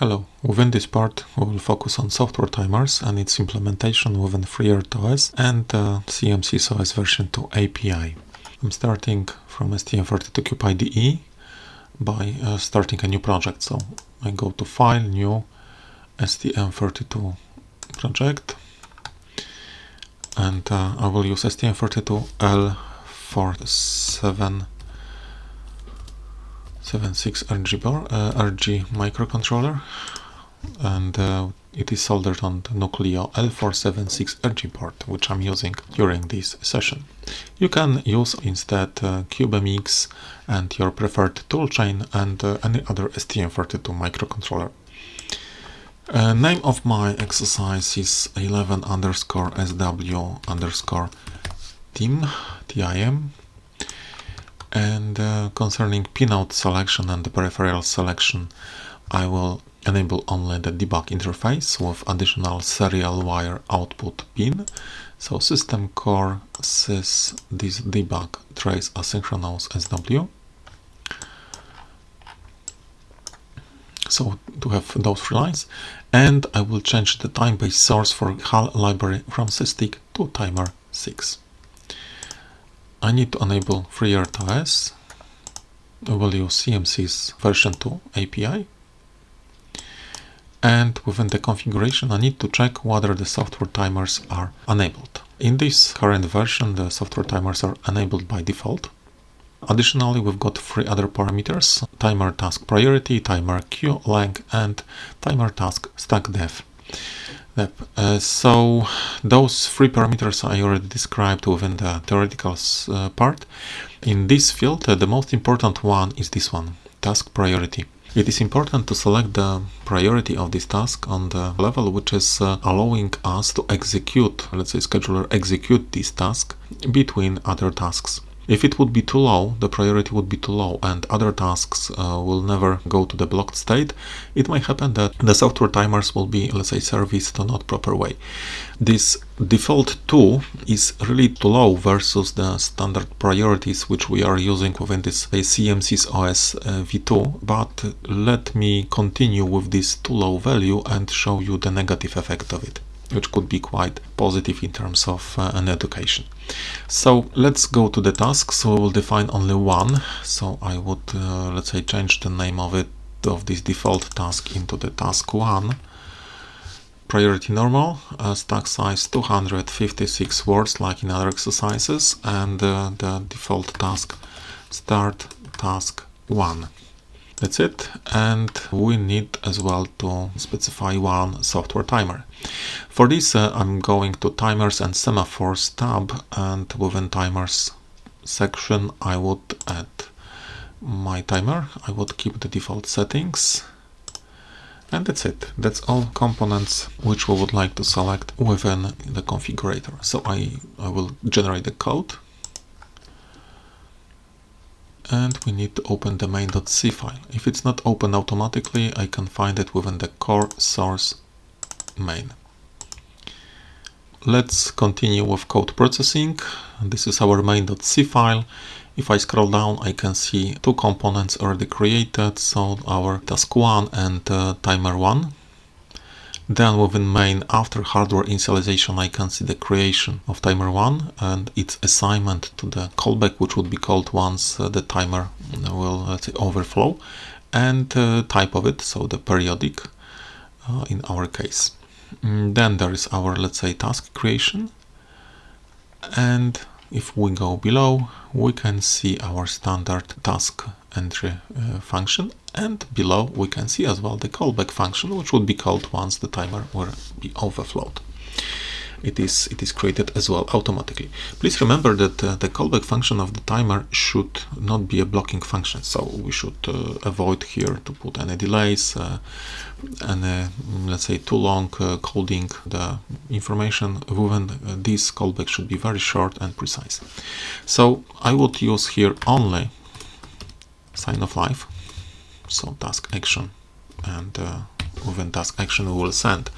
Hello, within this part we will focus on software timers and its implementation within FreeRTOS and uh, CMSIS OS version 2 API. I'm starting from STM32Cube IDE by uh, starting a new project. So I go to File, New, STM32 project and uh, I will use STM32L47 76 RG bar, uh, RG microcontroller and uh, it is soldered on the Nucleo L476 RG port which I'm using during this session. You can use instead uh, CubeMX and your preferred toolchain and uh, any other STM32 microcontroller. Uh, name of my exercise is 11 underscore SW underscore TIM, TIM and uh, concerning pinout selection and the peripheral selection I will enable only the debug interface with additional serial wire output pin. So system core sys this debug trace asynchronous SW so to have those three lines. And I will change the time-based source for HAL library from SysTick to timer 6 I need to enable FreeRTOS. Use CMSIS version 2 API. And within the configuration, I need to check whether the software timers are enabled. In this current version, the software timers are enabled by default. Additionally, we've got three other parameters, timer task priority, timer queue length, and timer task stack depth. Uh, so those three parameters I already described within the theoretical uh, part. In this field, uh, the most important one is this one, task priority. It is important to select the priority of this task on the level which is uh, allowing us to execute, let's say scheduler execute this task between other tasks. If it would be too low, the priority would be too low and other tasks uh, will never go to the blocked state, it might happen that the software timers will be, let's say, serviced in not proper way. This default 2 is really too low versus the standard priorities which we are using within this CMSIS OS uh, v2, but let me continue with this too low value and show you the negative effect of it which could be quite positive in terms of uh, an education. So let's go to the task. So we will define only one. So I would, uh, let's say, change the name of it of this default task into the task one. Priority normal, uh, stack size 256 words like in other exercises, and uh, the default task start task one. That's it. And we need as well to specify one software timer. For this, uh, I'm going to timers and semaphores tab and within timers section, I would add my timer. I would keep the default settings. And that's it. That's all components which we would like to select within the configurator. So I, I will generate the code and we need to open the main.c file. If it's not open automatically, I can find it within the core source main. Let's continue with code processing. This is our main.c file. If I scroll down, I can see two components already created. So our task 1 and uh, timer 1 then within main, after hardware initialization, I can see the creation of timer 1 and its assignment to the callback, which would be called once uh, the timer will let's say, overflow, and uh, type of it, so the periodic uh, in our case. Mm, then there is our, let's say, task creation. And if we go below, we can see our standard task entry uh, function. And below we can see as well the callback function which would be called once the timer will be overflowed. It is it is created as well automatically. Please remember that uh, the callback function of the timer should not be a blocking function. So we should uh, avoid here to put any delays uh, and let's say too long uh, coding the information uh, this callback should be very short and precise. So i would use here only sign of life so task action and uh, within task action we will send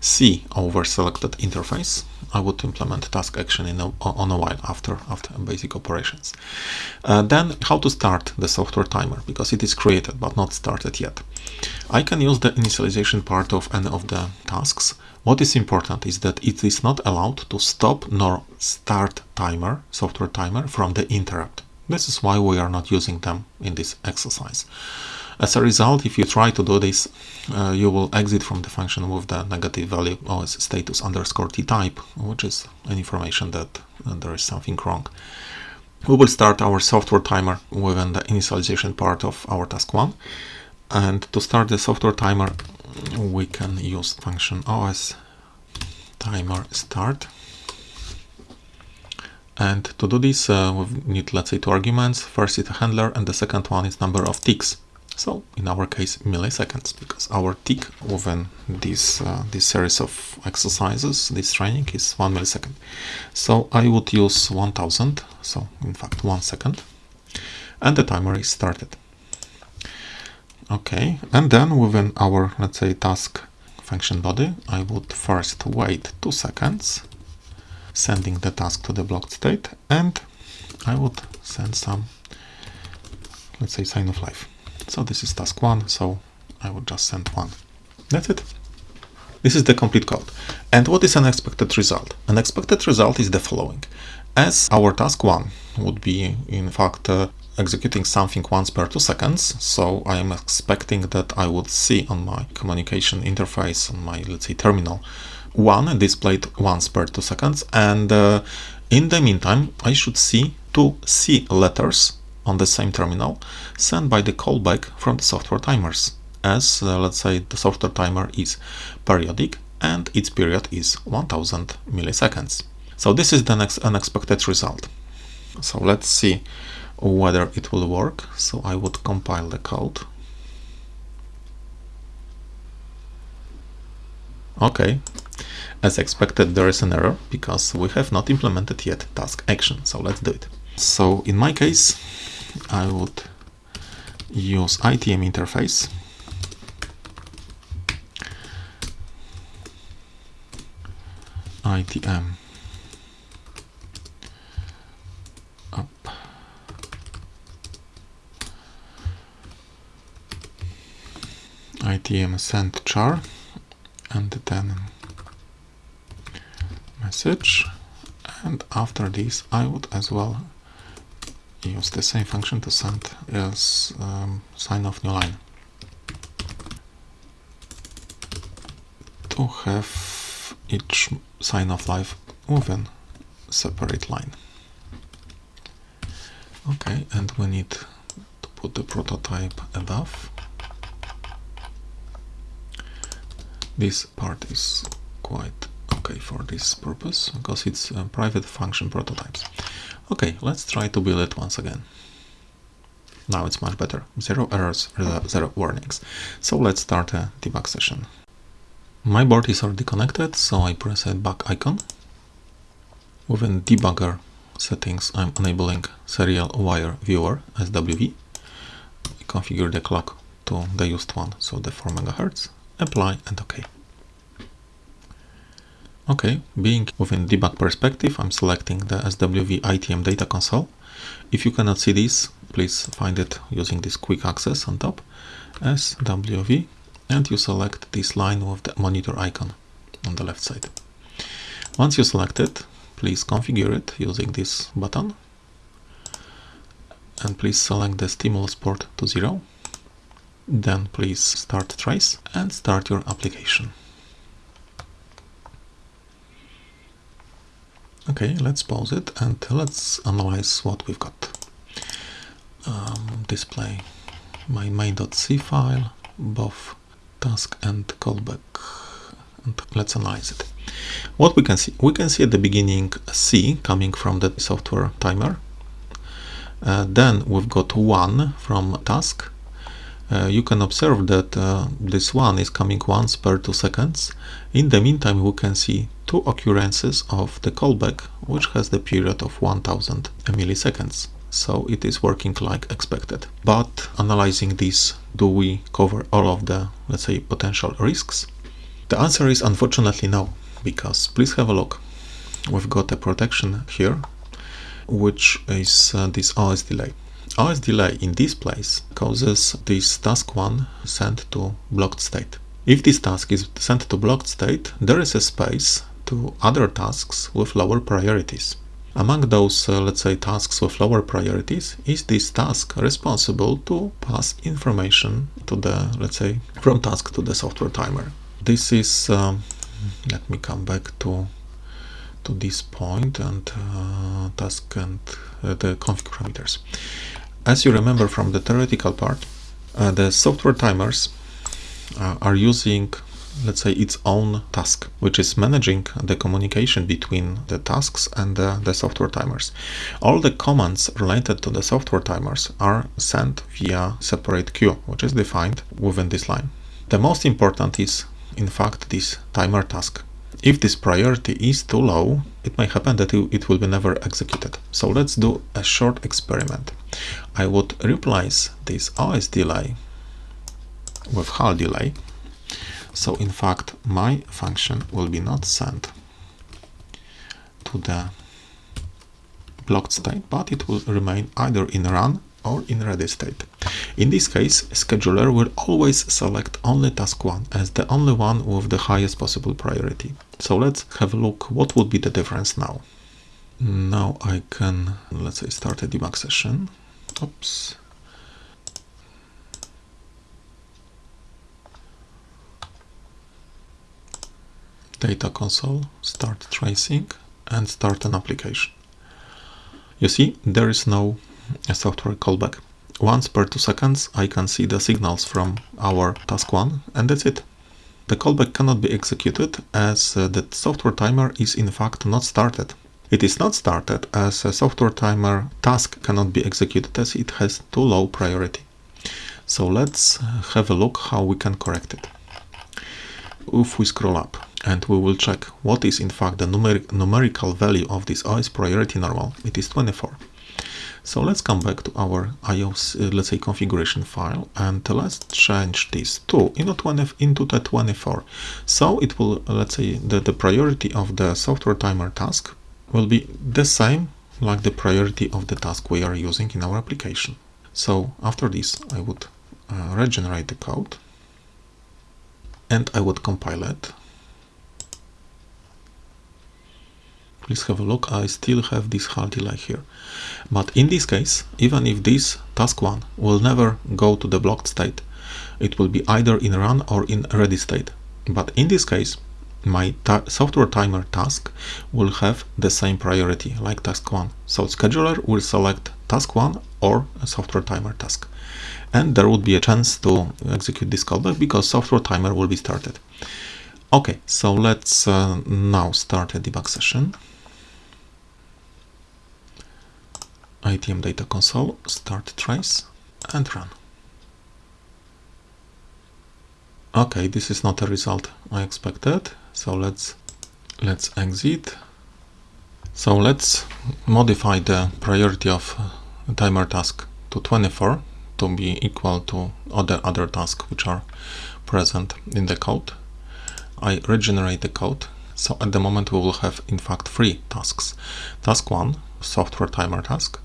C over selected interface. I would implement task action in a, on a while after after basic operations. Uh, then how to start the software timer because it is created but not started yet. I can use the initialization part of any of the tasks. What is important is that it is not allowed to stop nor start timer, software timer from the interrupt. This is why we are not using them in this exercise. As a result, if you try to do this, uh, you will exit from the function with the negative value as status underscore t type, which is an information that uh, there is something wrong. We will start our software timer within the initialization part of our task one. And to start the software timer, we can use function os timer start and to do this, uh, we need, let's say, two arguments. First is a handler, and the second one is number of ticks. So in our case, milliseconds, because our tick within this uh, this series of exercises, this training is one millisecond. So I would use 1000. So in fact, one second, and the timer is started. Okay, and then within our let's say task function body, I would first wait two seconds sending the task to the blocked state and I would send some let's say sign of life. So this is task one so I would just send one. That's it. This is the complete code. And what is an expected result? An expected result is the following. As our task one would be in fact uh, executing something once per two seconds so I am expecting that I would see on my communication interface on my let's say terminal one displayed once per two seconds and uh, in the meantime I should see two C letters on the same terminal sent by the callback from the software timers as uh, let's say the software timer is periodic and its period is 1000 milliseconds. So this is the next unexpected result. So let's see whether it will work. So I would compile the code. Okay, as expected, there is an error because we have not implemented yet task action. So let's do it. So in my case, I would use ITM interface. ITM up ITM send char and then message and after this I would as well use the same function to send as um, sign of new line. To have each sign of life within separate line. Okay and we need to put the prototype above. This part is quite okay for this purpose because it's uh, private function prototypes. Okay, let's try to build it once again. Now it's much better. Zero errors, zero warnings. So let's start a debug session. My board is already connected, so I press a back icon. Within debugger settings, I'm enabling serial wire viewer SWV. I configure the clock to the used one, so the 4 MHz. Apply and OK. Okay, being within debug perspective, I'm selecting the SWV ITM data console. If you cannot see this, please find it using this quick access on top, SWV, and you select this line with the monitor icon on the left side. Once you select it, please configure it using this button, and please select the stimulus port to zero. Then please start trace and start your application. Okay, let's pause it and let's analyze what we've got. Um, display my main.c file, both task and callback, and let's analyze it. What we can see, we can see at the beginning C coming from the software timer. Uh, then we've got one from task. Uh, you can observe that uh, this one is coming once per two seconds. In the meantime, we can see two occurrences of the callback, which has the period of 1000 milliseconds. so it is working like expected. But analyzing this, do we cover all of the, let's say, potential risks? The answer is unfortunately no, because please have a look. We've got a protection here, which is uh, this OS delay. OS delay in this place causes this task 1 sent to blocked state. If this task is sent to blocked state, there is a space to other tasks with lower priorities. Among those, uh, let's say, tasks with lower priorities is this task responsible to pass information to the, let's say, from task to the software timer. This is, um, let me come back to to this point and uh, task and uh, the config parameters. As you remember from the theoretical part, uh, the software timers uh, are using let's say its own task which is managing the communication between the tasks and the, the, software timers. All the commands related to the software timers are sent via separate queue which is defined within this line. The most important is in fact this timer task if this priority is too low it may happen that it will be never executed. So let's do a short experiment. I would replace this os delay with HAL delay. So in fact, my function will be not sent to the blocked state, but it will remain either in run or in ready state. In this case, scheduler will always select only task 1 as the only one with the highest possible priority. So let's have a look what would be the difference now. Now I can, let's say, start a debug session. Oops. data console, start tracing and start an application. You see, there is no software callback. Once per two seconds, I can see the signals from our task one and that's it. The callback cannot be executed as uh, the software timer is in fact not started. It is not started as a software timer task cannot be executed as it has too low priority. So let's have a look how we can correct it. If we scroll up, and we will check what is in fact the numeric numerical value of this OS priority normal. It is 24. So let's come back to our IOC, uh, let's say, configuration file, and let's change this to into, 20, into the 24. So it will, uh, let's say, the, the priority of the software timer task will be the same like the priority of the task we are using in our application. So after this, I would uh, regenerate the code and I would compile it please have a look. I still have this HAL delay here. But in this case even if this task 1 will never go to the blocked state it will be either in run or in ready state. But in this case my software timer task will have the same priority like task 1 so scheduler will select task 1 or software timer task. And there would be a chance to execute this callback because software timer will be started. Okay so let's uh, now start a debug session ITM data console, start trace and run. Okay, this is not a result I expected. So let's let's exit. So let's modify the priority of timer task to 24 to be equal to other other tasks which are present in the code. I regenerate the code. So at the moment we will have in fact three tasks. Task 1, software timer task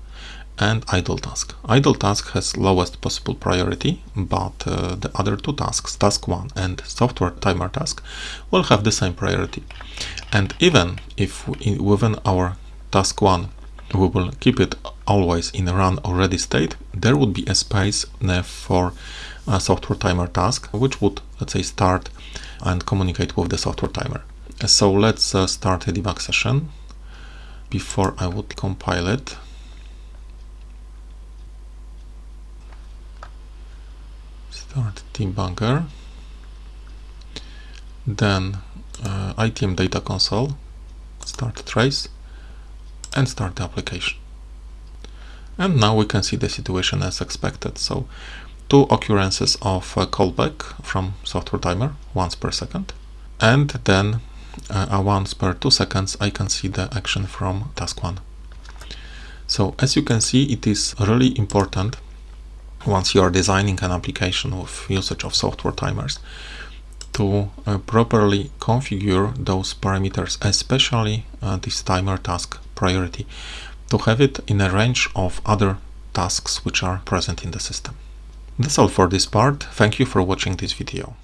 and idle task. Idle task has lowest possible priority, but uh, the other two tasks, task 1 and software timer task, will have the same priority. And even if in, within our task 1 we will keep it always in run or ready state, there would be a space for a software timer task, which would, let's say, start and communicate with the software timer. So let's uh, start a debug session. Before I would compile it, start debugger then uh, ITM data console. Start trace. And start the application. And now we can see the situation as expected. So two occurrences of uh, callback from software timer once per second. And then uh, once per two seconds I can see the action from task one. So as you can see, it is really important once you are designing an application with usage of software timers to uh, properly configure those parameters, especially uh, this timer task priority, to have it in a range of other tasks which are present in the system. That's all for this part. Thank you for watching this video.